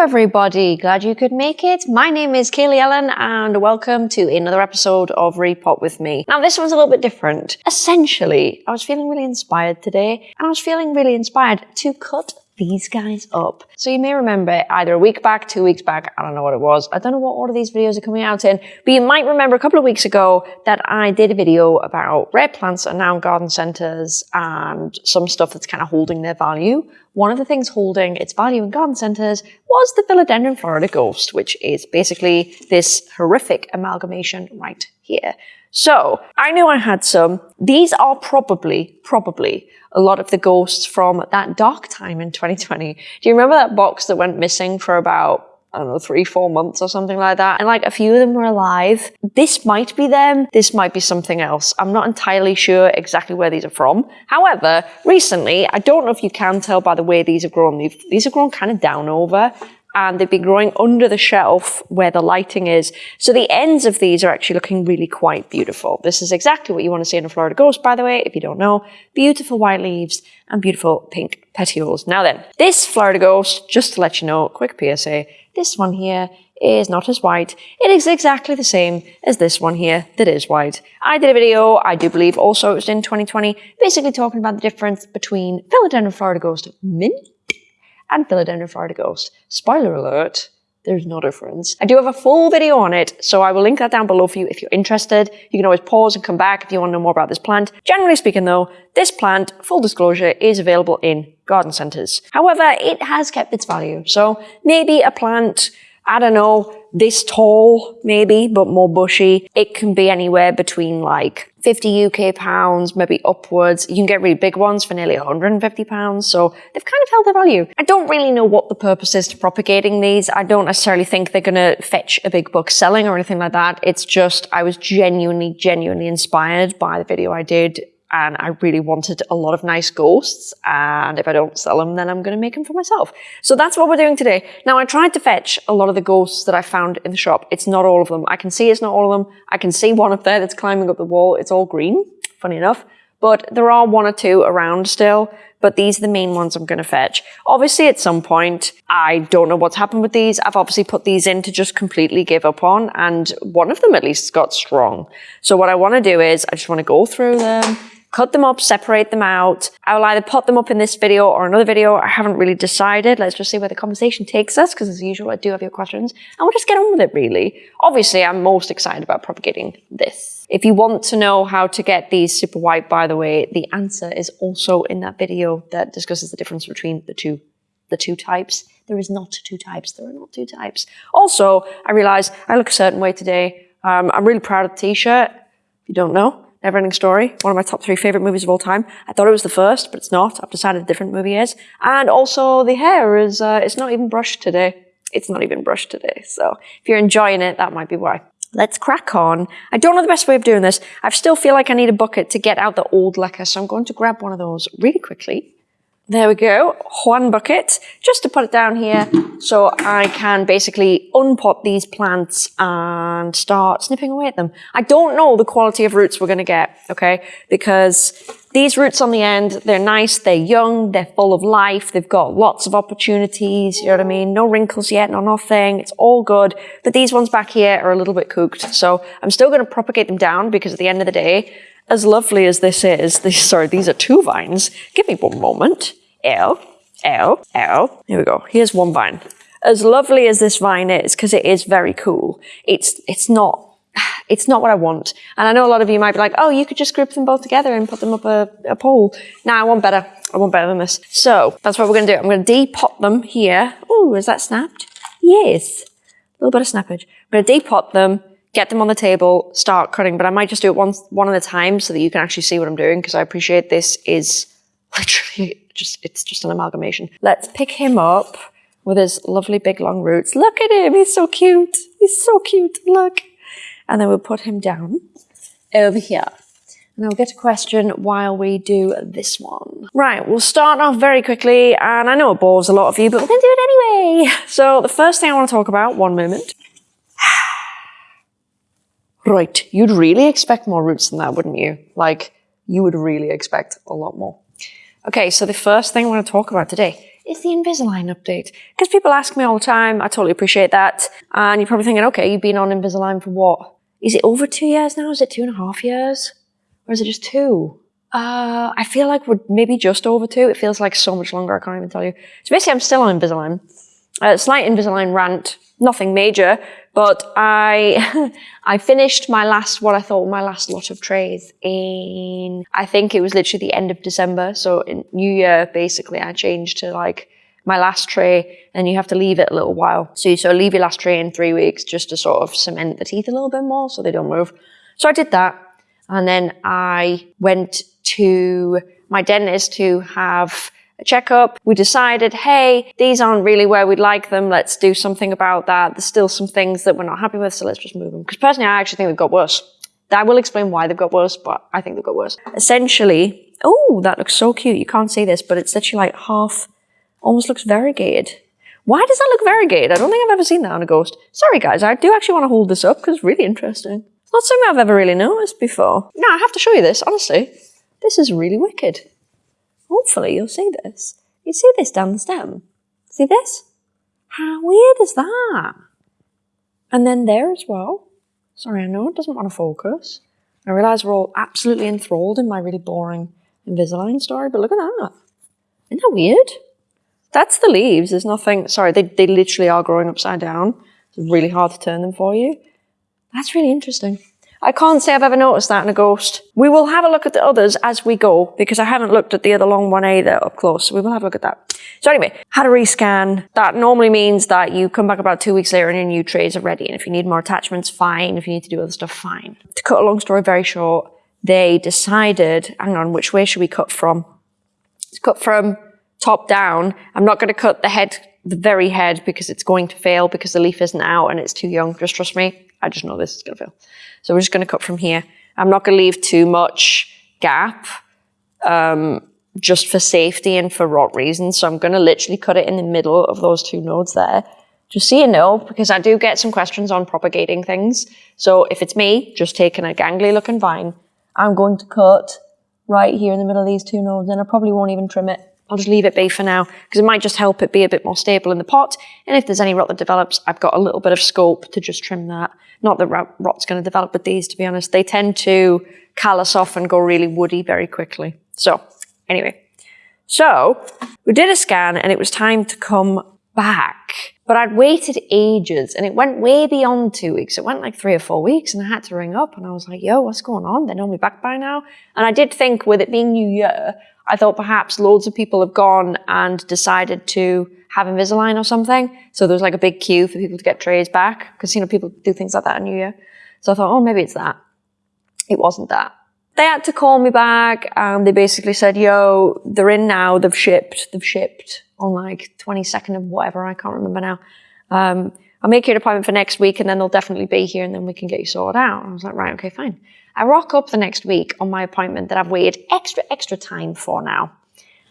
everybody, glad you could make it. My name is Kaylee Ellen and welcome to another episode of Repot with me. Now this one's a little bit different. Essentially, I was feeling really inspired today and I was feeling really inspired to cut these guys up. So you may remember either a week back, two weeks back, I don't know what it was. I don't know what order these videos are coming out in, but you might remember a couple of weeks ago that I did a video about rare plants and now garden centers and some stuff that's kind of holding their value. One of the things holding its value in garden centers was the Philodendron Florida Ghost, which is basically this horrific amalgamation right here. So I knew I had some. These are probably, probably a lot of the ghosts from that dark time in 2020. Do you remember that box that went missing for about I don't know, three, four months or something like that. And like a few of them were alive. This might be them. This might be something else. I'm not entirely sure exactly where these are from. However, recently, I don't know if you can tell by the way these have grown. These have grown kind of down over and they've been growing under the shelf where the lighting is. So the ends of these are actually looking really quite beautiful. This is exactly what you want to see in a Florida Ghost, by the way, if you don't know. Beautiful white leaves and beautiful pink petioles. Now then, this Florida Ghost, just to let you know, quick PSA, this one here is not as white. It is exactly the same as this one here that is white. I did a video, I do believe also it was in 2020, basically talking about the difference between Philodendron Florida Ghost mint and Philodendron Ghost. Spoiler alert, there's no difference. I do have a full video on it, so I will link that down below for you if you're interested. You can always pause and come back if you want to know more about this plant. Generally speaking though, this plant, full disclosure, is available in garden centers. However, it has kept its value. So maybe a plant I don't know, this tall maybe, but more bushy. It can be anywhere between like 50 UK pounds, maybe upwards. You can get really big ones for nearly 150 pounds. So they've kind of held their value. I don't really know what the purpose is to propagating these. I don't necessarily think they're going to fetch a big book selling or anything like that. It's just, I was genuinely, genuinely inspired by the video I did and I really wanted a lot of nice ghosts. And if I don't sell them, then I'm going to make them for myself. So that's what we're doing today. Now, I tried to fetch a lot of the ghosts that I found in the shop. It's not all of them. I can see it's not all of them. I can see one up there that's climbing up the wall. It's all green, funny enough. But there are one or two around still. But these are the main ones I'm going to fetch. Obviously, at some point, I don't know what's happened with these. I've obviously put these in to just completely give up on. And one of them at least got strong. So what I want to do is I just want to go through them cut them up, separate them out. I will either put them up in this video or another video. I haven't really decided. Let's just see where the conversation takes us, because as usual, I do have your questions. And we'll just get on with it, really. Obviously, I'm most excited about propagating this. If you want to know how to get these super white, by the way, the answer is also in that video that discusses the difference between the two, the two types. There is not two types. There are not two types. Also, I realize I look a certain way today. Um, I'm really proud of the t-shirt. If you don't know, Neverending Story, one of my top three favorite movies of all time. I thought it was the first, but it's not. I've decided a different movie is. And also the hair is, uh, it's not even brushed today. It's not even brushed today. So if you're enjoying it, that might be why. Let's crack on. I don't know the best way of doing this. I still feel like I need a bucket to get out the old LECA, so I'm going to grab one of those really quickly. There we go, one bucket, just to put it down here so I can basically unpot these plants and start snipping away at them. I don't know the quality of roots we're going to get, okay, because these roots on the end, they're nice, they're young, they're full of life, they've got lots of opportunities, you know what I mean? No wrinkles yet, no nothing, it's all good. But these ones back here are a little bit cooked, so I'm still going to propagate them down because at the end of the day, as lovely as this is, this, sorry, these are two vines. Give me one moment. L, L, L. Here we go. Here's one vine. As lovely as this vine is, because it is very cool, it's, it's not it's not what I want. And I know a lot of you might be like, oh, you could just group them both together and put them up a, a pole. Now I want better. I want better than this. So that's what we're going to do. I'm going to depot them here. Oh, is that snapped? Yes. A little bit of snappage. I'm going to depot them, get them on the table, start cutting. But I might just do it one, one at a time so that you can actually see what I'm doing because I appreciate this is literally just, it's just an amalgamation. Let's pick him up with his lovely big long roots. Look at him, he's so cute. He's so cute, look. And then we'll put him down over here. And I'll get a question while we do this one. Right, we'll start off very quickly, and I know it bores a lot of you, but we're gonna do it anyway. So the first thing I wanna talk about, one moment. right, you'd really expect more roots than that, wouldn't you? Like, you would really expect a lot more. Okay, so the first thing I want to talk about today is the Invisalign update. Because people ask me all the time, I totally appreciate that. And you're probably thinking, okay, you've been on Invisalign for what? Is it over two years now? Is it two and a half years? Or is it just two? Uh, I feel like we're maybe just over two. It feels like so much longer. I can't even tell you. So basically, I'm still on Invisalign. Uh, slight Invisalign rant, nothing major, but I I finished my last what I thought my last lot of trays in I think it was literally the end of December. So in New Year, basically, I changed to like my last tray, and you have to leave it a little while. So you sort of leave your last tray in three weeks just to sort of cement the teeth a little bit more so they don't move. So I did that, and then I went to my dentist to have a checkup. We decided, hey, these aren't really where we'd like them. Let's do something about that. There's still some things that we're not happy with, so let's just move them. Because personally, I actually think they've got worse. I will explain why they've got worse, but I think they've got worse. Essentially, oh, that looks so cute. You can't see this, but it's literally like half, almost looks variegated. Why does that look variegated? I don't think I've ever seen that on a ghost. Sorry guys, I do actually want to hold this up because it's really interesting. It's not something I've ever really noticed before. No, I have to show you this, honestly. This is really wicked. Hopefully you'll see this. You see this down the stem? See this? How weird is that? And then there as well. Sorry, I know it doesn't want to focus. I realise we're all absolutely enthralled in my really boring Invisalign story, but look at that. Isn't that weird? That's the leaves. There's nothing, sorry, they, they literally are growing upside down. It's really hard to turn them for you. That's really interesting. I can't say I've ever noticed that in a ghost. We will have a look at the others as we go, because I haven't looked at the other long one either up close, so we will have a look at that. So anyway, had a rescan. That normally means that you come back about two weeks later and your new trays are ready, and if you need more attachments, fine. If you need to do other stuff, fine. To cut a long story very short, they decided, hang on, which way should we cut from? Let's cut from top down. I'm not going to cut the head, the very head, because it's going to fail because the leaf isn't out and it's too young. Just trust me. I just know this is going to fail. So we're just going to cut from here. I'm not going to leave too much gap um, just for safety and for rot reasons. So I'm going to literally cut it in the middle of those two nodes there. Just so you know, because I do get some questions on propagating things. So if it's me, just taking a gangly looking vine, I'm going to cut right here in the middle of these two nodes and I probably won't even trim it. I'll just leave it be for now because it might just help it be a bit more stable in the pot. And if there's any rot that develops, I've got a little bit of scope to just trim that. Not that rot's going to develop with these, to be honest. They tend to callus off and go really woody very quickly. So anyway, so we did a scan and it was time to come back. But I'd waited ages and it went way beyond two weeks. It went like three or four weeks and I had to ring up and I was like, yo, what's going on? They're normally back by now. And I did think with it being New Year, I thought perhaps loads of people have gone and decided to have Invisalign or something. So there was like a big queue for people to get trays back because, you know, people do things like that in New Year. So I thought, oh, maybe it's that. It wasn't that. They had to call me back and they basically said, yo, they're in now. They've shipped. They've shipped on like 22nd of whatever. I can't remember now. Um, I'll make you an appointment for next week and then they'll definitely be here and then we can get you sorted out. I was like, right, okay, fine. I rock up the next week on my appointment that I've waited extra, extra time for now.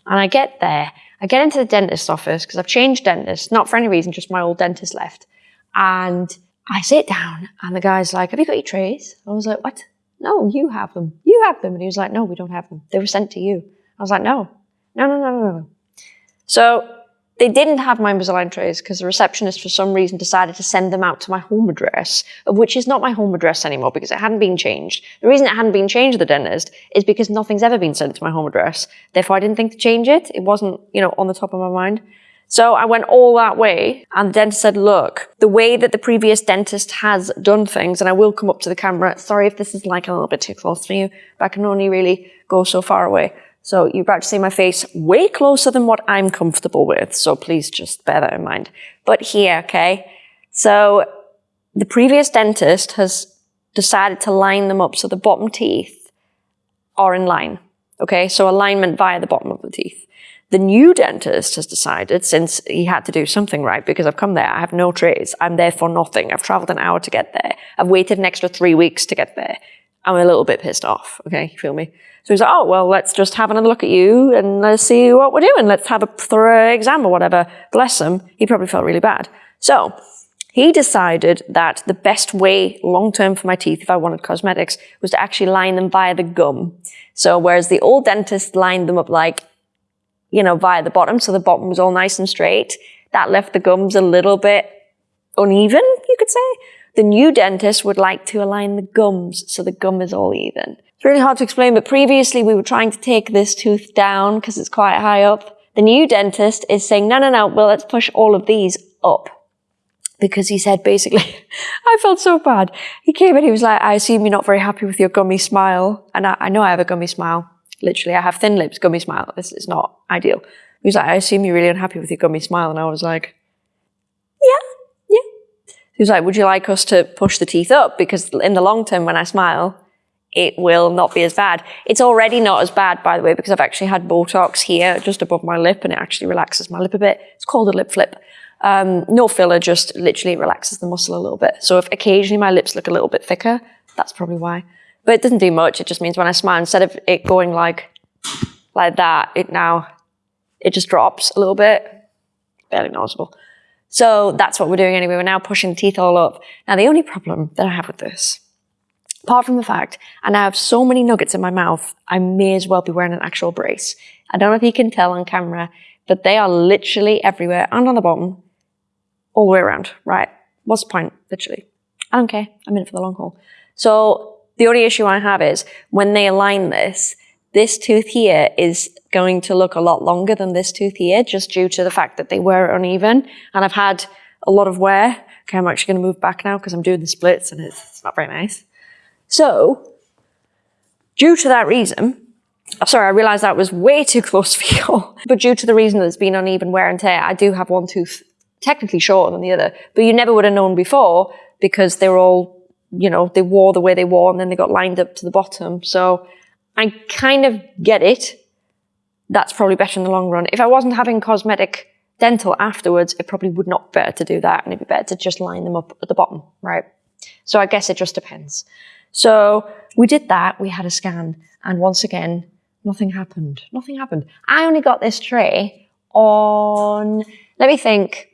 And I get there I get into the dentist's office because I've changed dentists, not for any reason, just my old dentist left. And I sit down and the guy's like, have you got your trays? I was like, what? No, you have them. You have them. And he was like, no, we don't have them. They were sent to you. I was like, no, no, no, no, no, no. So they didn't have my Invisalign trays because the receptionist, for some reason, decided to send them out to my home address, which is not my home address anymore because it hadn't been changed. The reason it hadn't been changed at the dentist is because nothing's ever been sent to my home address. Therefore, I didn't think to change it. It wasn't, you know, on the top of my mind. So I went all that way and the dentist said, look, the way that the previous dentist has done things, and I will come up to the camera. Sorry if this is like a little bit too close for you, but I can only really go so far away. So you're about to see my face way closer than what I'm comfortable with. So please just bear that in mind. But here, okay? So the previous dentist has decided to line them up so the bottom teeth are in line. Okay, so alignment via the bottom of the teeth. The new dentist has decided, since he had to do something right, because I've come there, I have no trays, I'm there for nothing. I've traveled an hour to get there. I've waited an extra three weeks to get there. I'm a little bit pissed off, okay, you feel me? So he's like, oh, well, let's just have another look at you and let's see what we're doing. Let's have a thorough exam or whatever. Bless him. He probably felt really bad. So he decided that the best way long term for my teeth, if I wanted cosmetics, was to actually line them via the gum. So whereas the old dentist lined them up like you know, via the bottom. So the bottom was all nice and straight. That left the gums a little bit uneven, you could say. The new dentist would like to align the gums so the gum is all even. It's really hard to explain, but previously we were trying to take this tooth down because it's quite high up. The new dentist is saying, no, no, no, well, let's push all of these up. Because he said basically, I felt so bad. He came in, he was like, I assume you're not very happy with your gummy smile. And I, I know I have a gummy smile. Literally, I have thin lips, gummy smile. This is not ideal. He was like, I assume you're really unhappy with your gummy smile. And I was like, yeah. He was like, would you like us to push the teeth up? Because in the long term, when I smile, it will not be as bad. It's already not as bad, by the way, because I've actually had Botox here just above my lip and it actually relaxes my lip a bit. It's called a lip flip. Um, no filler, just literally relaxes the muscle a little bit. So if occasionally my lips look a little bit thicker, that's probably why. But it doesn't do much. It just means when I smile, instead of it going like, like that, it now, it just drops a little bit. Barely noticeable. So that's what we're doing anyway. We're now pushing the teeth all up. Now the only problem that I have with this Apart from the fact and I now have so many nuggets in my mouth, I may as well be wearing an actual brace. I don't know if you can tell on camera, but they are literally everywhere and on the bottom, all the way around, right? What's the point, literally? I don't care. I'm in it for the long haul. So the only issue I have is when they align this, this tooth here is going to look a lot longer than this tooth here, just due to the fact that they were uneven. And I've had a lot of wear. Okay, I'm actually going to move back now because I'm doing the splits and it's, it's not very nice. So, due to that reason, oh, sorry, I realized that was way too close for you, but due to the reason that it's been uneven wear and tear, I do have one tooth technically shorter than the other, but you never would have known before because they were all, you know, they wore the way they wore and then they got lined up to the bottom. So I kind of get it. That's probably better in the long run. If I wasn't having cosmetic dental afterwards, it probably would not be better to do that and it'd be better to just line them up at the bottom, right? So I guess it just depends. So we did that. We had a scan. And once again, nothing happened. Nothing happened. I only got this tray on, let me think.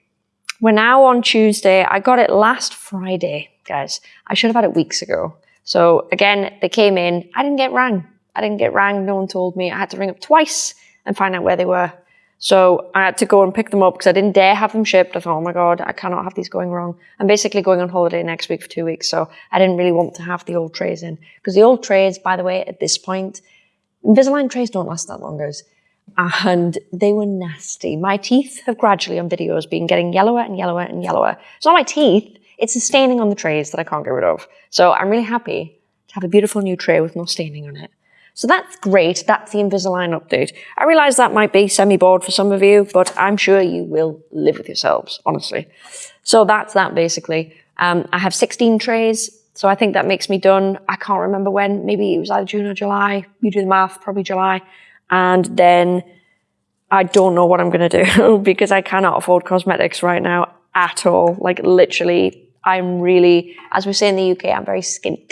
We're now on Tuesday. I got it last Friday, guys. I should have had it weeks ago. So again, they came in. I didn't get rang. I didn't get rang. No one told me. I had to ring up twice and find out where they were. So I had to go and pick them up because I didn't dare have them shipped. I thought, oh my God, I cannot have these going wrong. I'm basically going on holiday next week for two weeks. So I didn't really want to have the old trays in because the old trays, by the way, at this point, Invisalign trays don't last that long, guys. And they were nasty. My teeth have gradually on videos been getting yellower and yellower and yellower. It's not my teeth. It's the staining on the trays that I can't get rid of. So I'm really happy to have a beautiful new tray with no staining on it. So that's great. That's the Invisalign update. I realize that might be semi-bored for some of you, but I'm sure you will live with yourselves, honestly. So that's that basically. Um, I have 16 trays, so I think that makes me done. I can't remember when. Maybe it was either June or July. You do the math, probably July. And then I don't know what I'm going to do because I cannot afford cosmetics right now at all. Like literally, I'm really, as we say in the UK, I'm very skint.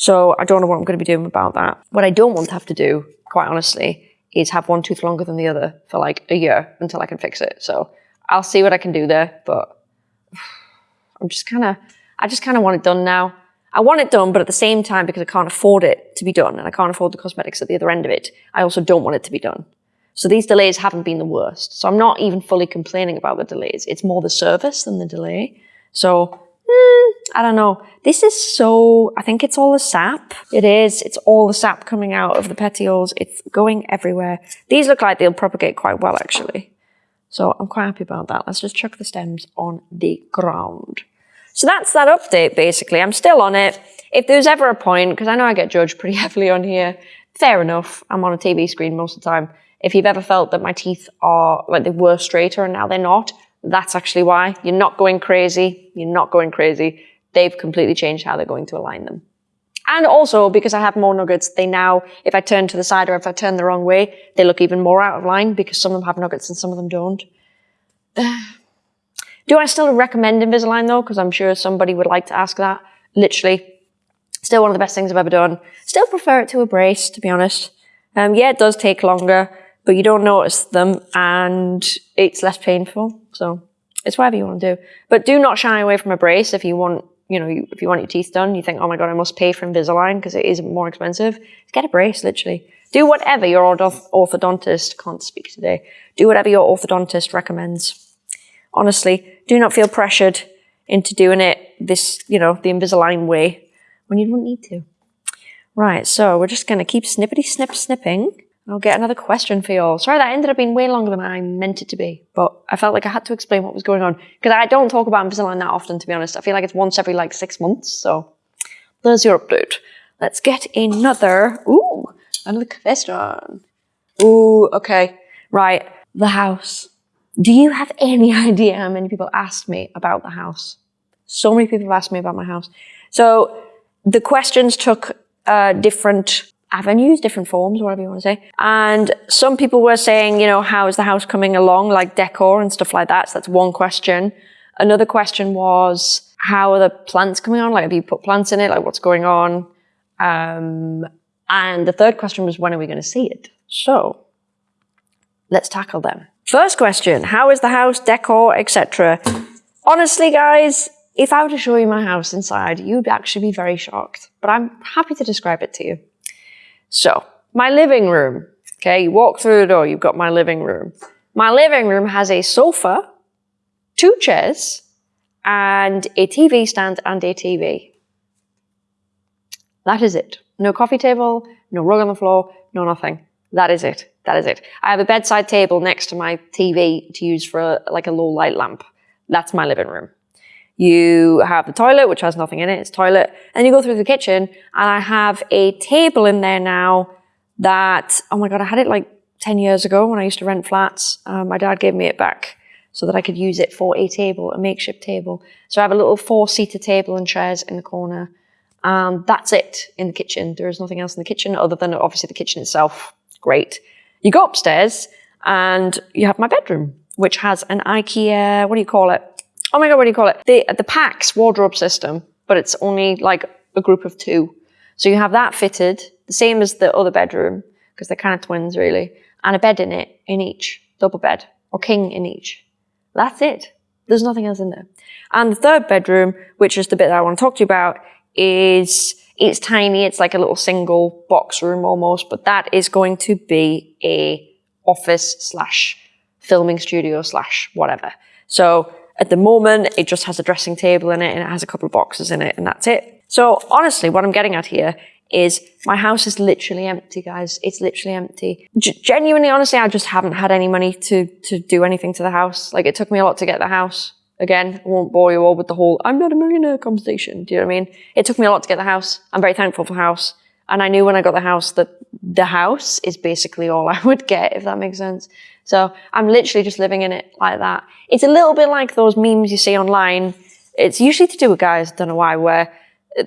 So I don't know what I'm going to be doing about that. What I don't want to have to do, quite honestly, is have one tooth longer than the other for like a year until I can fix it. So I'll see what I can do there, but I'm just kind of, I just kind of want it done now. I want it done, but at the same time, because I can't afford it to be done and I can't afford the cosmetics at the other end of it, I also don't want it to be done. So these delays haven't been the worst. So I'm not even fully complaining about the delays. It's more the service than the delay. So Mm, I don't know. This is so, I think it's all the sap. It is. It's all the sap coming out of the petioles. It's going everywhere. These look like they'll propagate quite well, actually. So I'm quite happy about that. Let's just chuck the stems on the ground. So that's that update, basically. I'm still on it. If there's ever a point, because I know I get judged pretty heavily on here, fair enough. I'm on a TV screen most of the time. If you've ever felt that my teeth are, like they were straighter and now they're not, that's actually why. You're not going crazy. You're not going crazy. They've completely changed how they're going to align them. And also, because I have more nuggets, they now, if I turn to the side or if I turn the wrong way, they look even more out of line because some of them have nuggets and some of them don't. Do I still recommend Invisalign though? Because I'm sure somebody would like to ask that. Literally, still one of the best things I've ever done. Still prefer it to a brace, to be honest. Um, yeah, it does take longer but you don't notice them and it's less painful. So it's whatever you want to do. But do not shy away from a brace if you want, you know, if you want your teeth done, you think, oh my God, I must pay for Invisalign because it is more expensive. Get a brace, literally. Do whatever your orthodontist, can't speak today, do whatever your orthodontist recommends. Honestly, do not feel pressured into doing it this, you know, the Invisalign way when you don't need to. Right, so we're just going to keep snippety snip snipping. I'll get another question for you all. Sorry, that ended up being way longer than I meant it to be, but I felt like I had to explain what was going on because I don't talk about Invisalign that often, to be honest. I feel like it's once every like six months, so there's your update. Let's get another, ooh, another question. Ooh, okay, right, the house. Do you have any idea how many people asked me about the house? So many people have asked me about my house. So the questions took uh, different avenues, different forms, whatever you want to say. And some people were saying, you know, how is the house coming along, like decor and stuff like that. So that's one question. Another question was, how are the plants coming on? Like, have you put plants in it? Like, what's going on? Um, and the third question was, when are we going to see it? So let's tackle them. First question, how is the house, decor, etc.? Honestly, guys, if I were to show you my house inside, you'd actually be very shocked, but I'm happy to describe it to you. So, my living room. Okay, you walk through the door, you've got my living room. My living room has a sofa, two chairs, and a TV stand and a TV. That is it. No coffee table, no rug on the floor, no nothing. That is it. That is it. I have a bedside table next to my TV to use for a, like a low light lamp. That's my living room. You have the toilet, which has nothing in it, it's toilet. And you go through the kitchen and I have a table in there now that, oh my God, I had it like 10 years ago when I used to rent flats. Um, my dad gave me it back so that I could use it for a table, a makeshift table. So I have a little four-seater table and chairs in the corner. Um, that's it in the kitchen. There is nothing else in the kitchen other than obviously the kitchen itself. Great. You go upstairs and you have my bedroom, which has an IKEA, what do you call it? Oh my god, what do you call it? The the PAX wardrobe system, but it's only like a group of two. So you have that fitted, the same as the other bedroom, because they're kind of twins really, and a bed in it, in each, double bed, or king in each. That's it. There's nothing else in there. And the third bedroom, which is the bit that I want to talk to you about, is it's tiny. It's like a little single box room almost, but that is going to be a office slash filming studio slash whatever. So at the moment, it just has a dressing table in it and it has a couple of boxes in it and that's it. So honestly, what I'm getting at here is my house is literally empty, guys. It's literally empty. G genuinely, honestly, I just haven't had any money to, to do anything to the house. Like it took me a lot to get the house. Again, I won't bore you all with the whole I'm not a millionaire conversation. Do you know what I mean? It took me a lot to get the house. I'm very thankful for the house. And I knew when I got the house that the house is basically all I would get, if that makes sense. So I'm literally just living in it like that. It's a little bit like those memes you see online. It's usually to do with guys, don't know why, where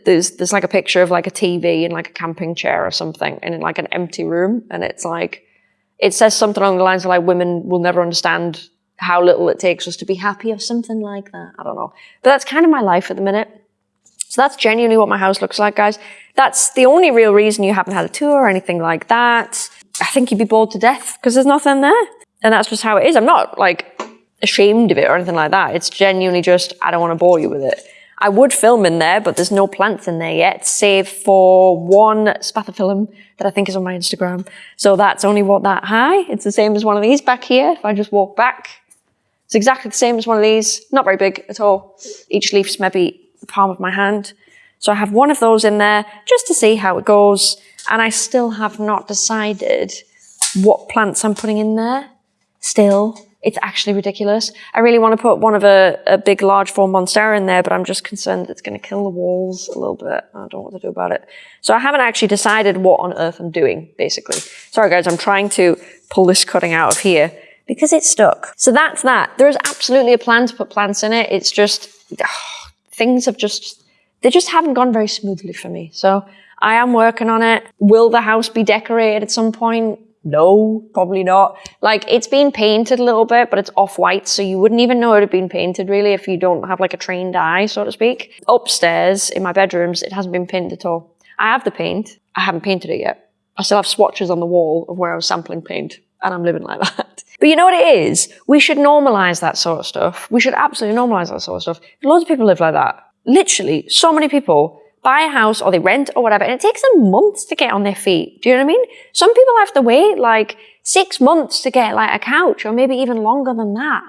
there's there's like a picture of like a TV and like a camping chair or something and in like an empty room and it's like it says something along the lines of like women will never understand how little it takes us to be happy or something like that. I don't know. But that's kind of my life at the minute. So that's genuinely what my house looks like, guys. That's the only real reason you haven't had a tour or anything like that. I think you'd be bored to death because there's nothing there. And that's just how it is. I'm not like ashamed of it or anything like that. It's genuinely just, I don't want to bore you with it. I would film in there, but there's no plants in there yet, save for one spathiphyllum that I think is on my Instagram. So that's only what that high. It's the same as one of these back here. If I just walk back, it's exactly the same as one of these. Not very big at all. Each leaf's maybe the palm of my hand. So I have one of those in there just to see how it goes. And I still have not decided what plants I'm putting in there. Still, it's actually ridiculous. I really want to put one of a, a big, large form monstera in there, but I'm just concerned it's going to kill the walls a little bit. I don't know what to do about it. So I haven't actually decided what on earth I'm doing, basically. Sorry guys, I'm trying to pull this cutting out of here because it's stuck. So that's that. There is absolutely a plan to put plants in it. It's just, ugh, things have just they just haven't gone very smoothly for me. So I am working on it. Will the house be decorated at some point? No, probably not. Like it's been painted a little bit, but it's off white. So you wouldn't even know it had been painted really if you don't have like a trained eye, so to speak. Upstairs in my bedrooms, it hasn't been painted at all. I have the paint. I haven't painted it yet. I still have swatches on the wall of where I was sampling paint and I'm living like that. But you know what it is? We should normalize that sort of stuff. We should absolutely normalize that sort of stuff. Loads of people live like that literally so many people buy a house or they rent or whatever, and it takes them months to get on their feet. Do you know what I mean? Some people have to wait like six months to get like a couch or maybe even longer than that.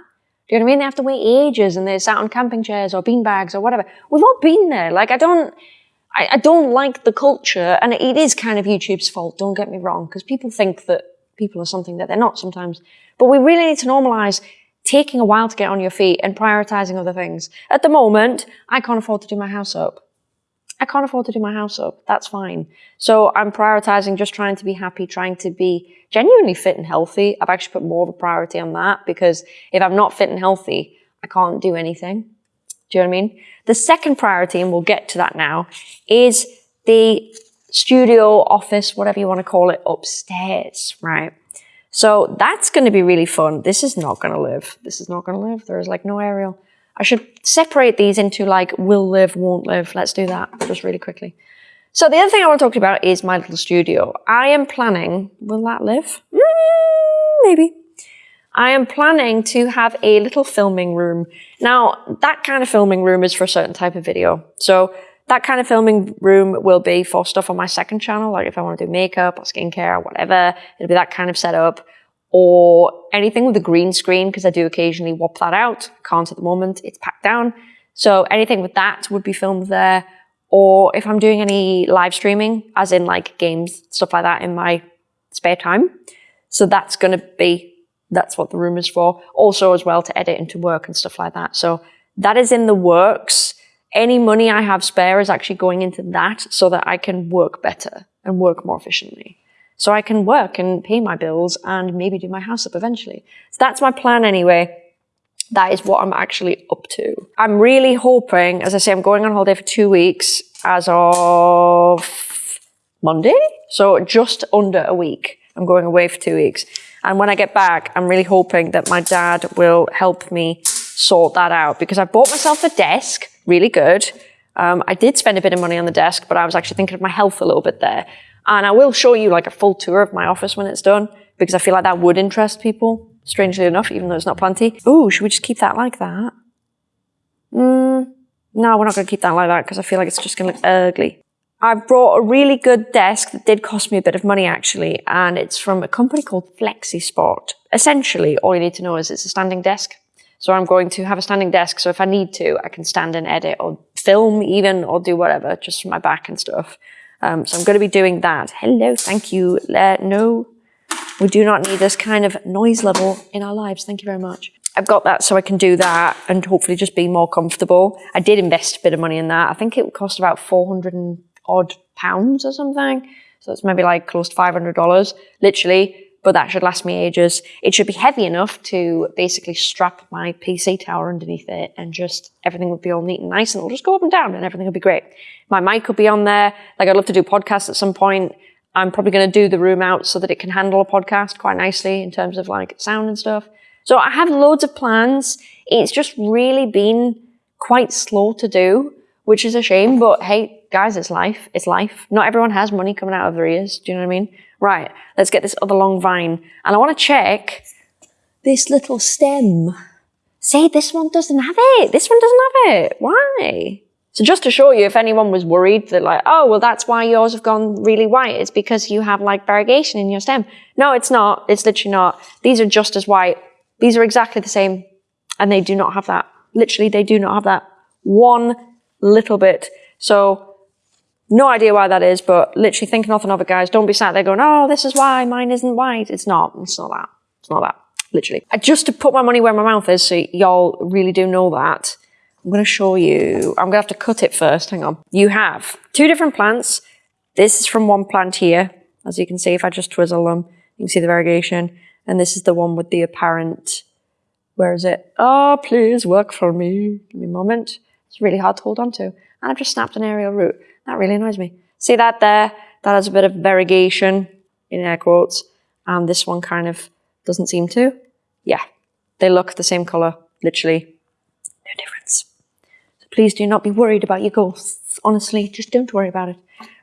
Do you know what I mean? They have to wait ages and they're sat on camping chairs or beanbags or whatever. We've all been there. Like I don't, I, I don't like the culture and it is kind of YouTube's fault. Don't get me wrong. Because people think that people are something that they're not sometimes. But we really need to normalize taking a while to get on your feet and prioritizing other things. At the moment, I can't afford to do my house up. I can't afford to do my house up. That's fine. So I'm prioritizing just trying to be happy, trying to be genuinely fit and healthy. I've actually put more of a priority on that because if I'm not fit and healthy, I can't do anything. Do you know what I mean? The second priority, and we'll get to that now, is the studio, office, whatever you want to call it, upstairs, right? So that's going to be really fun. This is not going to live. This is not going to live. There is like no aerial. I should separate these into like will live, won't live. Let's do that just really quickly. So the other thing I want to talk about is my little studio. I am planning, will that live? Mm, maybe. I am planning to have a little filming room. Now, that kind of filming room is for a certain type of video. So that kind of filming room will be for stuff on my second channel, like if I want to do makeup or skincare or whatever, it'll be that kind of setup or anything with a green screen, because I do occasionally whop that out. Can't at the moment, it's packed down. So anything with that would be filmed there. Or if I'm doing any live streaming, as in like games, stuff like that in my spare time. So that's going to be, that's what the room is for. Also as well to edit and to work and stuff like that. So that is in the works. Any money I have spare is actually going into that so that I can work better and work more efficiently so I can work and pay my bills and maybe do my house up eventually. So that's my plan anyway. That is what I'm actually up to. I'm really hoping, as I say, I'm going on holiday for two weeks as of Monday. So just under a week. I'm going away for two weeks. And when I get back, I'm really hoping that my dad will help me sort that out because I bought myself a desk, really good. Um, I did spend a bit of money on the desk, but I was actually thinking of my health a little bit there. And I will show you like a full tour of my office when it's done because I feel like that would interest people, strangely enough, even though it's not plenty. Oh, should we just keep that like that? Mm, no, we're not going to keep that like that because I feel like it's just going to look ugly. I've brought a really good desk that did cost me a bit of money actually, and it's from a company called FlexiSpot. Essentially, all you need to know is it's a standing desk. So I'm going to have a standing desk, so if I need to, I can stand and edit or film even or do whatever, just from my back and stuff. Um, so I'm going to be doing that. Hello, thank you. Uh, no, we do not need this kind of noise level in our lives. Thank you very much. I've got that so I can do that and hopefully just be more comfortable. I did invest a bit of money in that. I think it cost about 400 odd pounds or something. So it's maybe like close to $500, literally but that should last me ages. It should be heavy enough to basically strap my PC tower underneath it and just everything would be all neat and nice and it'll just go up and down and everything would be great. My mic will be on there. Like I'd love to do podcasts at some point. I'm probably going to do the room out so that it can handle a podcast quite nicely in terms of like sound and stuff. So I have loads of plans. It's just really been quite slow to do, which is a shame, but hey, guys, it's life. It's life. Not everyone has money coming out of their ears. Do you know what I mean? Right, let's get this other long vine. And I want to check this little stem. See, this one doesn't have it. This one doesn't have it. Why? So just to show you, if anyone was worried that like, oh, well, that's why yours have gone really white. It's because you have like variegation in your stem. No, it's not. It's literally not. These are just as white. These are exactly the same. And they do not have that. Literally, they do not have that one little bit. So no idea why that is, but literally think nothing of it, guys. Don't be sat there going, oh, this is why mine isn't white. It's not. It's not that. It's not that. Literally. Just to put my money where my mouth is so y'all really do know that, I'm going to show you. I'm going to have to cut it first. Hang on. You have two different plants. This is from one plant here. As you can see, if I just twizzle them, you can see the variegation. And this is the one with the apparent, where is it? Oh, please work for me. Give me a moment. It's really hard to hold on to. And I've just snapped an aerial root. That really annoys me. See that there? That has a bit of variegation in air quotes. And this one kind of doesn't seem to. Yeah, they look the same color, literally. No difference. So please do not be worried about your ghosts. Honestly, just don't worry about it.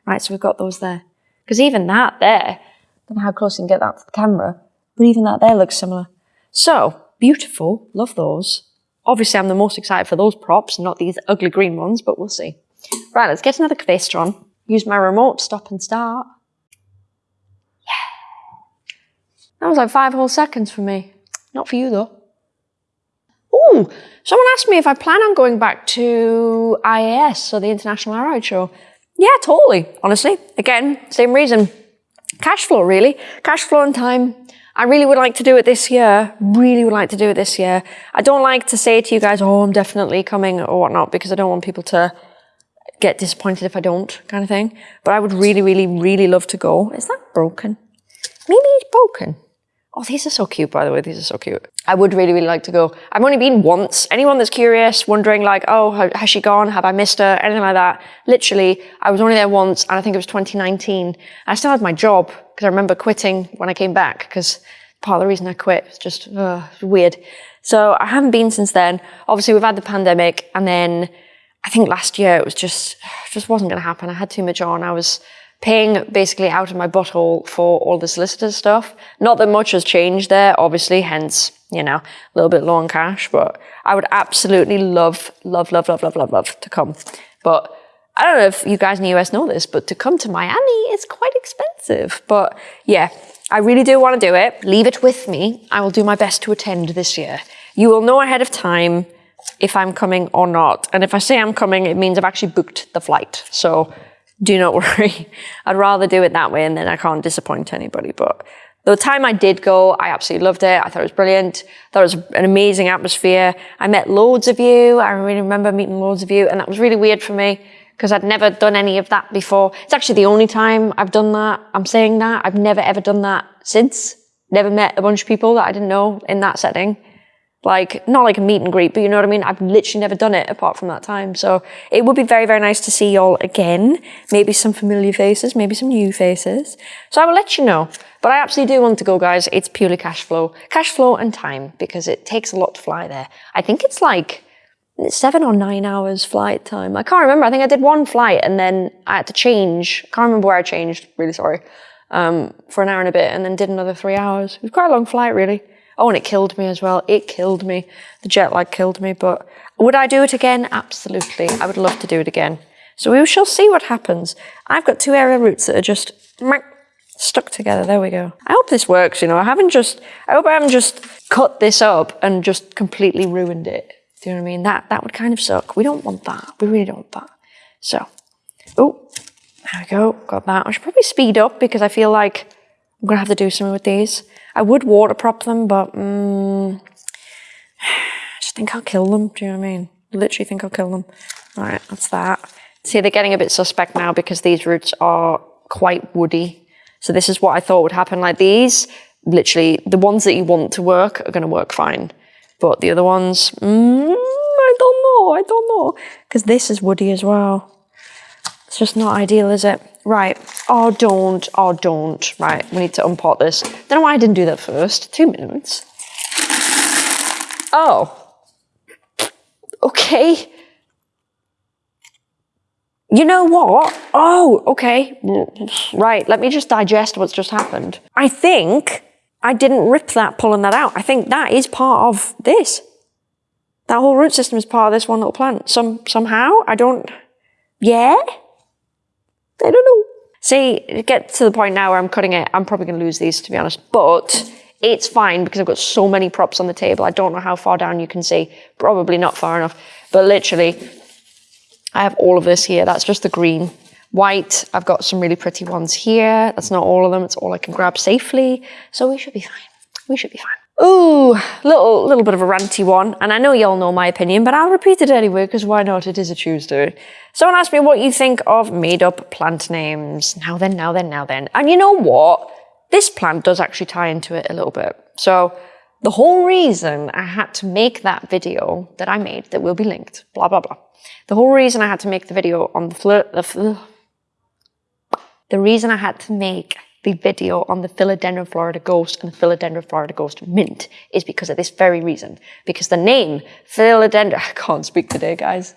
Right, so we've got those there. Because even that there, I don't know how close you can get that to the camera, but even that there looks similar. So, beautiful, love those. Obviously, I'm the most excited for those props, not these ugly green ones, but we'll see. Right, let's get another question. Use my remote stop and start. Yeah. That was like five whole seconds for me. Not for you though. Ooh, someone asked me if I plan on going back to IAS, so the International Aroid Show. Yeah, totally, honestly. Again, same reason. Cash flow, really. Cash flow and time. I really would like to do it this year. Really would like to do it this year. I don't like to say to you guys, oh, I'm definitely coming or whatnot, because I don't want people to get disappointed if I don't, kind of thing. But I would really, really, really love to go. Is that broken? Maybe it's broken. Oh, these are so cute, by the way. These are so cute. I would really, really like to go. I've only been once. Anyone that's curious, wondering like, oh, has she gone? Have I missed her? Anything like that. Literally, I was only there once and I think it was 2019. I still had my job because I remember quitting when I came back because part of the reason I quit was just uh, weird. So I haven't been since then. Obviously, we've had the pandemic and then I think last year it was just, just wasn't going to happen. I had too much on. I was paying basically out of my butthole for all the solicitor stuff. Not that much has changed there, obviously, hence, you know, a little bit low on cash, but I would absolutely love, love, love, love, love, love, love to come. But I don't know if you guys in the US know this, but to come to Miami is quite expensive. But yeah, I really do want to do it. Leave it with me. I will do my best to attend this year. You will know ahead of time if I'm coming or not. And if I say I'm coming, it means I've actually booked the flight. So do not worry. I'd rather do it that way and then I can't disappoint anybody. But the time I did go, I absolutely loved it. I thought it was brilliant. I thought it was an amazing atmosphere. I met loads of you. I really remember meeting loads of you and that was really weird for me because I'd never done any of that before. It's actually the only time I've done that. I'm saying that. I've never ever done that since. Never met a bunch of people that I didn't know in that setting. Like, not like a meet and greet, but you know what I mean? I've literally never done it apart from that time. So it would be very, very nice to see y'all again. Maybe some familiar faces, maybe some new faces. So I will let you know. But I absolutely do want to go, guys. It's purely cash flow. Cash flow and time, because it takes a lot to fly there. I think it's like seven or nine hours flight time. I can't remember. I think I did one flight and then I had to change. Can't remember where I changed. Really sorry. Um, for an hour and a bit and then did another three hours. It was quite a long flight, really. Oh, and it killed me as well. It killed me. The jet lag killed me. But would I do it again? Absolutely. I would love to do it again. So we shall see what happens. I've got two aerial roots that are just stuck together. There we go. I hope this works, you know. I haven't just, I hope I haven't just cut this up and just completely ruined it. Do you know what I mean? That, that would kind of suck. We don't want that. We really don't want that. So, oh, there we go. Got that. I should probably speed up because I feel like I'm going to have to do something with these. I would water prop them, but mm, I just think I'll kill them. Do you know what I mean? Literally think I'll kill them. All right, that's that. See, they're getting a bit suspect now because these roots are quite woody. So this is what I thought would happen. Like these, literally, the ones that you want to work are going to work fine. But the other ones, mm, I don't know, I don't know. Because this is woody as well. It's just not ideal, is it? Right. Oh, don't. Oh, don't. Right. We need to unpot this. Don't know why I didn't do that first. Two minutes. Oh. Okay. You know what? Oh, okay. Right. Let me just digest what's just happened. I think I didn't rip that pulling that out. I think that is part of this. That whole root system is part of this one little plant. Some somehow. I don't. Yeah. I don't know. See, get to the point now where I'm cutting it. I'm probably going to lose these, to be honest. But it's fine because I've got so many props on the table. I don't know how far down you can see. Probably not far enough. But literally, I have all of this here. That's just the green. White, I've got some really pretty ones here. That's not all of them. It's all I can grab safely. So we should be fine. We should be fine. Ooh, little little bit of a ranty one, and I know you all know my opinion, but I'll repeat it anyway, because why not? It is a Tuesday. Someone asked me what you think of made-up plant names. Now then, now then, now then. And you know what? This plant does actually tie into it a little bit. So the whole reason I had to make that video that I made, that will be linked, blah, blah, blah. The whole reason I had to make the video on the, the, the reason I had to make the video on the Philodendron Florida Ghost and the Philodendron Florida Ghost Mint is because of this very reason. Because the name Philodendron, I can't speak today, guys.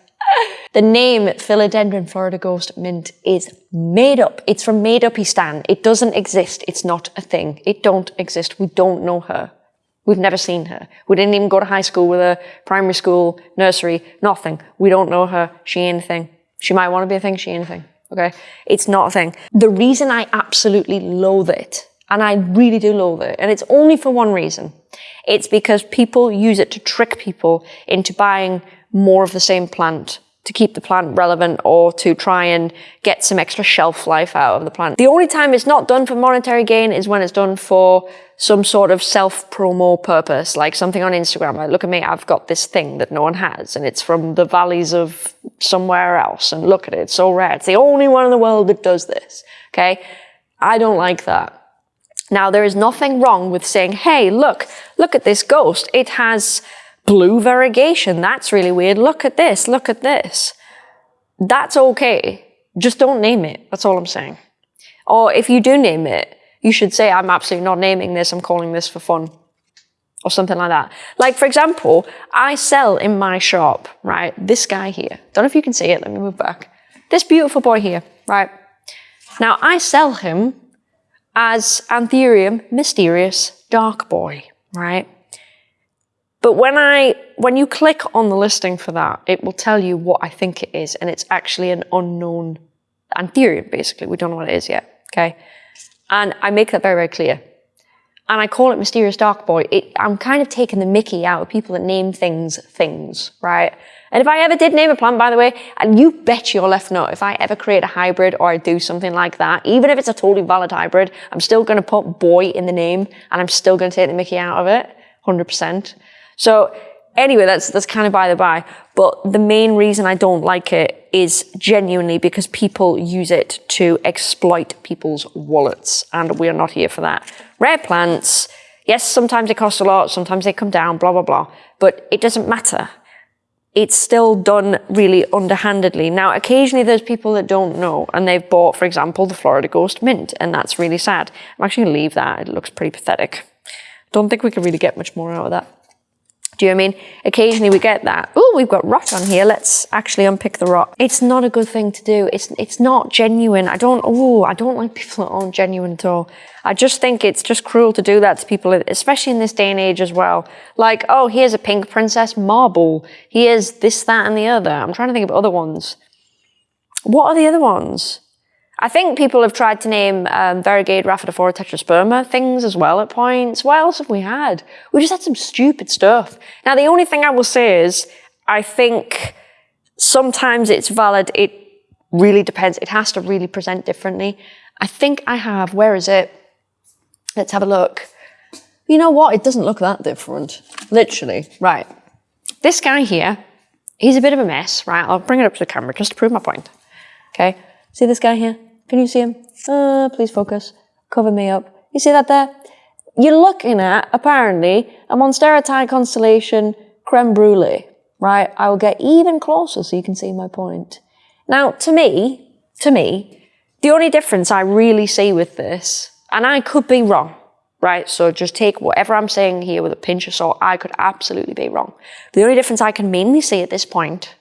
The name Philodendron Florida Ghost Mint is made up. It's from made up. It doesn't exist. It's not a thing. It don't exist. We don't know her. We've never seen her. We didn't even go to high school with her, primary school, nursery, nothing. We don't know her. She anything. She might want to be a thing, she ain't a thing. Okay? It's not a thing. The reason I absolutely loathe it, and I really do loathe it, and it's only for one reason. It's because people use it to trick people into buying more of the same plant to keep the plant relevant or to try and get some extra shelf life out of the plant. The only time it's not done for monetary gain is when it's done for some sort of self-promo purpose, like something on Instagram. Like, look at me, I've got this thing that no one has, and it's from the valleys of somewhere else, and look at it, it's so rare. It's the only one in the world that does this, okay? I don't like that. Now, there is nothing wrong with saying, hey, look, look at this ghost. It has blue variegation. That's really weird. Look at this. Look at this. That's okay. Just don't name it. That's all I'm saying. Or if you do name it, you should say, I'm absolutely not naming this. I'm calling this for fun. Or something like that. Like, for example, I sell in my shop, right? This guy here. Don't know if you can see it. Let me move back. This beautiful boy here, right? Now, I sell him as Anthurium mysterious dark boy, right? But when I, when you click on the listing for that, it will tell you what I think it is, and it's actually an unknown anthurium, basically. We don't know what it is yet, okay? And I make that very, very clear. And I call it Mysterious Dark Boy. It, I'm kind of taking the mickey out of people that name things things, right? And if I ever did name a plant, by the way, and you bet your left nut, if I ever create a hybrid or I do something like that, even if it's a totally valid hybrid, I'm still going to put boy in the name and I'm still going to take the mickey out of it, 100%. So anyway, that's, that's kind of by the by. But the main reason I don't like it is genuinely because people use it to exploit people's wallets. And we're not here for that. Rare plants, yes, sometimes they cost a lot, sometimes they come down, blah, blah, blah. But it doesn't matter. It's still done really underhandedly. Now, occasionally there's people that don't know and they've bought, for example, the Florida Ghost Mint, and that's really sad. I'm actually gonna leave that. It looks pretty pathetic. Don't think we can really get much more out of that. You know I mean? Occasionally we get that. Oh, we've got rot on here. Let's actually unpick the rot. It's not a good thing to do. It's it's not genuine. I don't. Oh, I don't like people that aren't genuine at all. I just think it's just cruel to do that to people, especially in this day and age as well. Like, oh, here's a pink princess marble. Here's this, that, and the other. I'm trying to think of other ones. What are the other ones? I think people have tried to name um, variegated Rhaphidophora tetrasperma things as well at points. What else have we had? We just had some stupid stuff. Now, the only thing I will say is, I think sometimes it's valid. It really depends. It has to really present differently. I think I have, where is it? Let's have a look. You know what? It doesn't look that different. Literally. Right. This guy here, he's a bit of a mess, right? I'll bring it up to the camera just to prove my point. Okay. See this guy here? Can you see him? Uh, please focus. Cover me up. You see that there? You're looking at, apparently, a Monstera constellation creme brulee, right? I will get even closer so you can see my point. Now, to me, to me, the only difference I really see with this, and I could be wrong, right? So just take whatever I'm saying here with a pinch of salt. I could absolutely be wrong. The only difference I can mainly see at this point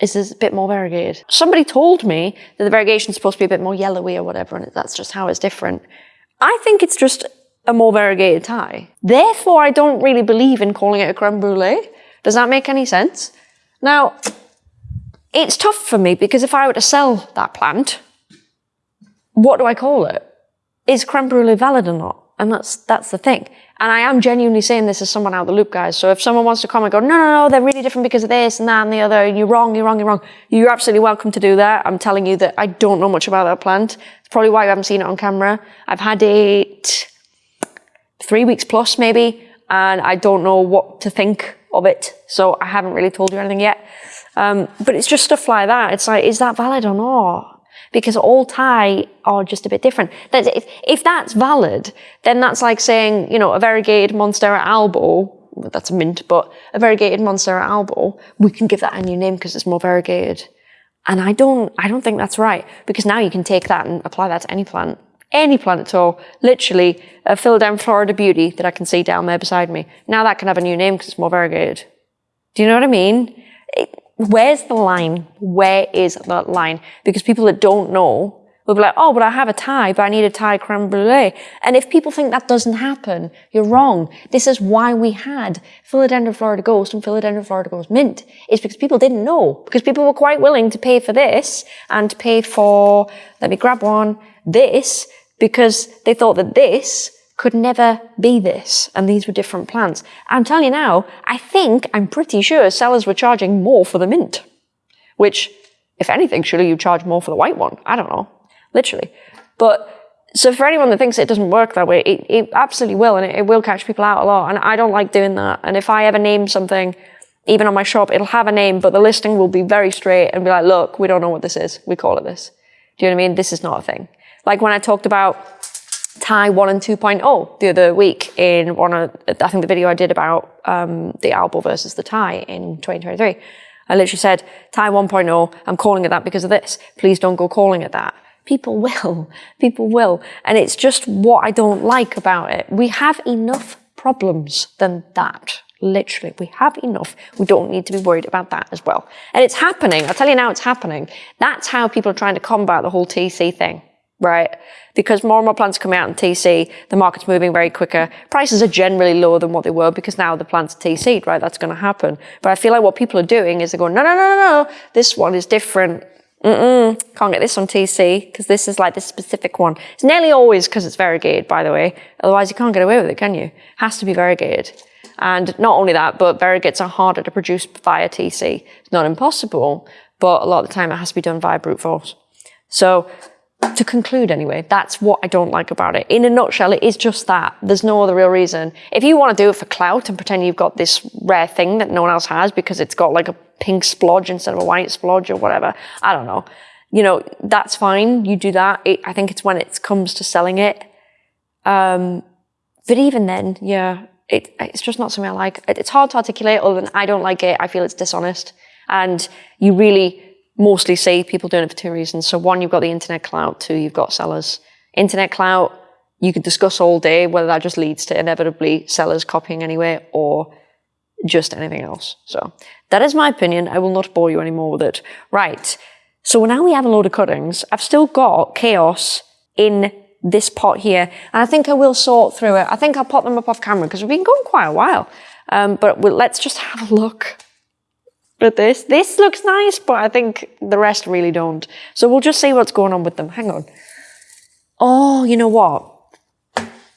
is a bit more variegated. Somebody told me that the variegation is supposed to be a bit more yellowy or whatever, and that's just how it's different. I think it's just a more variegated Thai. Therefore, I don't really believe in calling it a creme brulee. Does that make any sense? Now, it's tough for me because if I were to sell that plant, what do I call it? Is creme brulee valid or not? And that's, that's the thing. And I am genuinely saying this as someone out of the loop, guys. So if someone wants to come and go, no, no, no, they're really different because of this and that and the other, and you're wrong, you're wrong, you're wrong, you're absolutely welcome to do that. I'm telling you that I don't know much about that plant. It's probably why you haven't seen it on camera. I've had it three weeks plus maybe, and I don't know what to think of it. So I haven't really told you anything yet. Um, but it's just stuff like that. It's like, is that valid or not? Because all Thai are just a bit different. If, if that's valid, then that's like saying, you know, a variegated Monstera albo, that's a mint, but a variegated Monstera albo, we can give that a new name because it's more variegated. And I don't, I don't think that's right because now you can take that and apply that to any plant. Any plant at all. Literally, a Philodendron Florida Beauty that I can see down there beside me. Now that can have a new name because it's more variegated. Do you know what I mean? It, where's the line? Where is that line? Because people that don't know, will be like, oh, but I have a Thai, but I need a Thai creme brulee. And if people think that doesn't happen, you're wrong. This is why we had Philodendron Florida Ghost and Philodendron Florida Ghost Mint. It's because people didn't know. Because people were quite willing to pay for this and to pay for, let me grab one, this, because they thought that this could never be this. And these were different plants. I'm telling you now, I think, I'm pretty sure sellers were charging more for the mint. Which, if anything, surely you charge more for the white one. I don't know literally. But so for anyone that thinks it doesn't work that way, it, it absolutely will, and it, it, will catch people out a lot. And I don't like doing that. And if I ever name something, even on my shop, it'll have a name, but the listing will be very straight and be like, look, we don't know what this is. We call it this. Do you know what I mean? This is not a thing. Like when I talked about Thai 1 and 2.0 the other week in one of, I think the video I did about um, the Albo versus the Thai in 2023. I literally said, Thai 1.0, I'm calling it that because of this. Please don't go calling it that. People will. People will. And it's just what I don't like about it. We have enough problems than that. Literally, we have enough. We don't need to be worried about that as well. And it's happening. I'll tell you now, it's happening. That's how people are trying to combat the whole TC thing, right? Because more and more plants are coming out in TC, the market's moving very quicker. Prices are generally lower than what they were because now the plants are TC'd, right? That's going to happen. But I feel like what people are doing is they're going, no, no, no, no, no. This one is different Mm-mm, can't get this on TC because this is like this specific one. It's nearly always because it's variegated, by the way. Otherwise, you can't get away with it, can you? It has to be variegated. And not only that, but variegates are harder to produce via TC. It's not impossible, but a lot of the time it has to be done via brute force. So to conclude anyway, that's what I don't like about it. In a nutshell, it is just that. There's no other real reason. If you want to do it for clout and pretend you've got this rare thing that no one else has because it's got like a pink splodge instead of a white splodge or whatever, I don't know. You know, that's fine. You do that. It, I think it's when it comes to selling it. Um, but even then, yeah, it, it's just not something I like. It's hard to articulate other than I don't like it. I feel it's dishonest. And you really mostly see people doing it for two reasons. So one, you've got the internet clout. Two, you've got sellers. Internet clout, you could discuss all day whether that just leads to inevitably sellers copying anyway or just anything else. So that is my opinion. I will not bore you anymore with it. Right. So now we have a load of cuttings. I've still got chaos in this pot here. And I think I will sort through it. I think I'll pop them up off camera because we've been going quite a while. Um, but we'll, let's just have a look at this. This looks nice, but I think the rest really don't. So we'll just see what's going on with them. Hang on. Oh, you know what?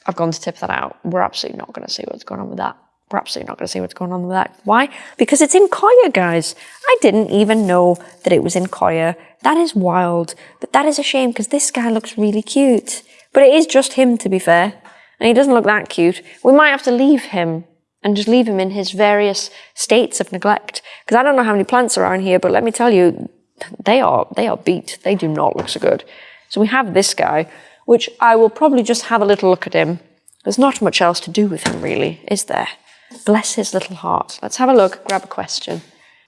I've gone to tip that out. We're absolutely not going to see what's going on with that. We're absolutely not going to see what's going on with that. Why? Because it's in coir, guys. I didn't even know that it was in coir. That is wild. But that is a shame because this guy looks really cute. But it is just him, to be fair. And he doesn't look that cute. We might have to leave him and just leave him in his various states of neglect. Because I don't know how many plants are around here, but let me tell you, they are, they are beat. They do not look so good. So we have this guy, which I will probably just have a little look at him. There's not much else to do with him, really, is there? Bless his little heart. Let's have a look, grab a question.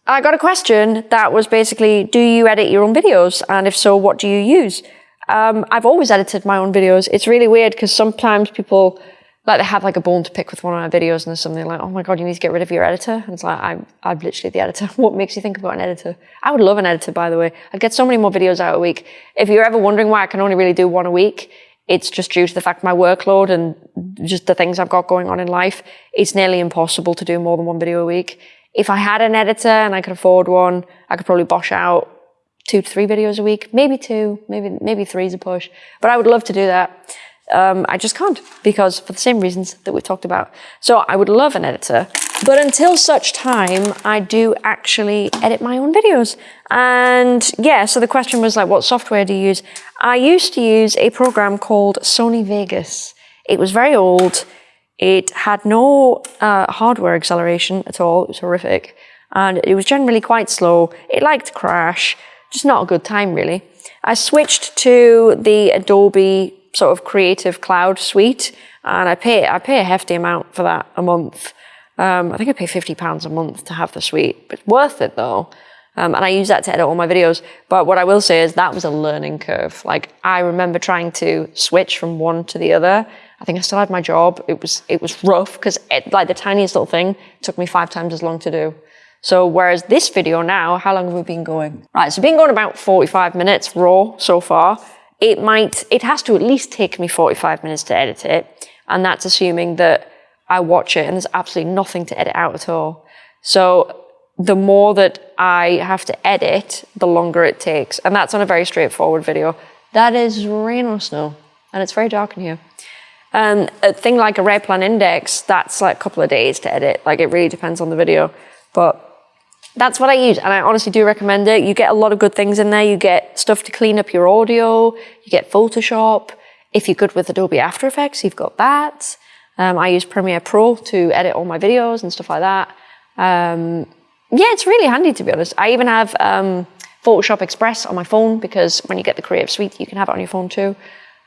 I got a question that was basically, do you edit your own videos? And if so, what do you use? Um, I've always edited my own videos. It's really weird because sometimes people like they have like a bone to pick with one of my videos and there's something like, oh my God, you need to get rid of your editor. And it's like, I'm, I'm literally the editor. what makes you think about an editor? I would love an editor, by the way. I'd get so many more videos out a week. If you're ever wondering why I can only really do one a week, it's just due to the fact my workload and just the things I've got going on in life. It's nearly impossible to do more than one video a week. If I had an editor and I could afford one, I could probably bosh out two to three videos a week, maybe two, maybe, maybe three is a push, but I would love to do that um, I just can't because for the same reasons that we talked about. So I would love an editor, but until such time, I do actually edit my own videos. And yeah, so the question was like, what software do you use? I used to use a program called Sony Vegas. It was very old. It had no uh, hardware acceleration at all. It was horrific. And it was generally quite slow. It liked crash. Just not a good time, really. I switched to the Adobe sort of creative cloud suite and I pay I pay a hefty amount for that a month. Um, I think I pay fifty pounds a month to have the suite, but it's worth it though. Um, and I use that to edit all my videos. But what I will say is that was a learning curve. Like I remember trying to switch from one to the other. I think I still had my job. It was it was rough because like the tiniest little thing took me five times as long to do. So whereas this video now, how long have we been going? Right, so been going about 45 minutes raw so far. It might, it has to at least take me 45 minutes to edit it. And that's assuming that I watch it and there's absolutely nothing to edit out at all. So the more that I have to edit, the longer it takes. And that's on a very straightforward video. That is rain or snow. And it's very dark in here. Um, a thing like a rare plan index, that's like a couple of days to edit. Like it really depends on the video. But that's what I use. And I honestly do recommend it. You get a lot of good things in there. You get stuff to clean up your audio. You get Photoshop. If you're good with Adobe After Effects, you've got that. Um, I use Premiere Pro to edit all my videos and stuff like that. Um, yeah, it's really handy to be honest. I even have um, Photoshop Express on my phone because when you get the Creative Suite, you can have it on your phone too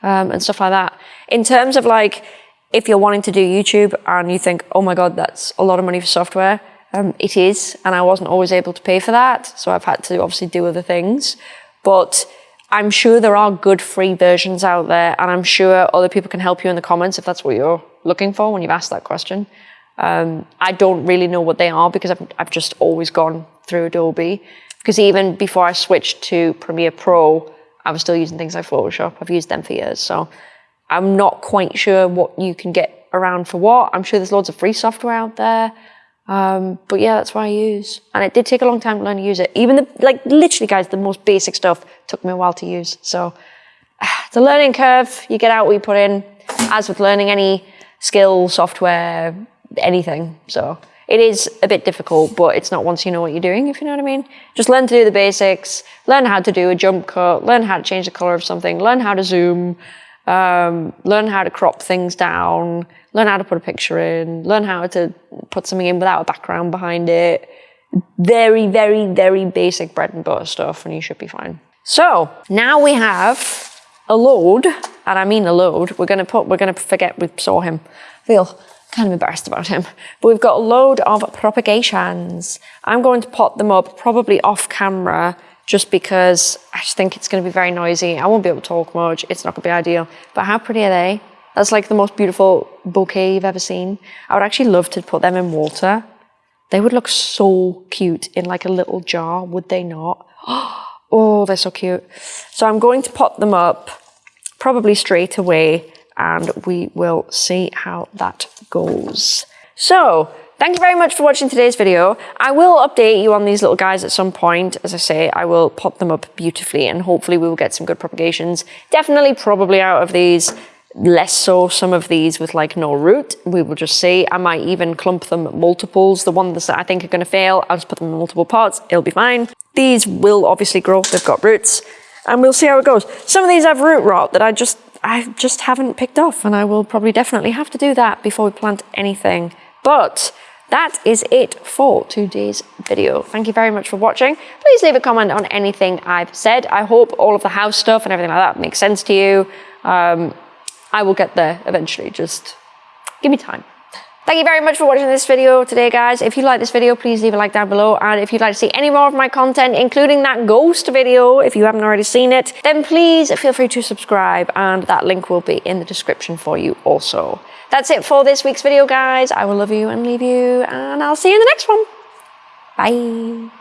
um, and stuff like that. In terms of like, if you're wanting to do YouTube and you think, oh my God, that's a lot of money for software, um, it is, and I wasn't always able to pay for that, so I've had to obviously do other things. But I'm sure there are good free versions out there, and I'm sure other people can help you in the comments if that's what you're looking for when you've asked that question. Um, I don't really know what they are because I've, I've just always gone through Adobe. Because even before I switched to Premiere Pro, I was still using things like Photoshop. I've used them for years, so I'm not quite sure what you can get around for what. I'm sure there's loads of free software out there. Um, but yeah, that's what I use. And it did take a long time to learn to use it. Even the, like literally guys, the most basic stuff took me a while to use. So it's a learning curve. You get out what you put in, as with learning any skill, software, anything. So it is a bit difficult, but it's not once you know what you're doing, if you know what I mean. Just learn to do the basics, learn how to do a jump cut, learn how to change the color of something, learn how to zoom, um, learn how to crop things down, learn how to put a picture in, learn how to put something in without a background behind it. Very, very, very basic bread and butter stuff, and you should be fine. So now we have a load, and I mean a load. We're gonna put, we're gonna forget we saw him. I feel kind of embarrassed about him. But we've got a load of propagations. I'm going to pot them up probably off camera just because I just think it's going to be very noisy. I won't be able to talk much. It's not going to be ideal. But how pretty are they? That's like the most beautiful bouquet you've ever seen. I would actually love to put them in water. They would look so cute in like a little jar, would they not? Oh, they're so cute. So I'm going to pot them up probably straight away and we will see how that goes. So Thank you very much for watching today's video. I will update you on these little guys at some point. As I say, I will pop them up beautifully and hopefully we will get some good propagations. Definitely probably out of these, less so some of these with like no root. We will just see. I might even clump them multiples. The ones that I think are going to fail, I'll just put them in multiple pots. It'll be fine. These will obviously grow. They've got roots and we'll see how it goes. Some of these have root rot that I just I just haven't picked off and I will probably definitely have to do that before we plant anything. But that is it for today's video. Thank you very much for watching. Please leave a comment on anything I've said. I hope all of the house stuff and everything like that makes sense to you. Um, I will get there eventually, just give me time. Thank you very much for watching this video today, guys. If you like this video, please leave a like down below. And if you'd like to see any more of my content, including that ghost video, if you haven't already seen it, then please feel free to subscribe. And that link will be in the description for you also. That's it for this week's video, guys. I will love you and leave you, and I'll see you in the next one. Bye.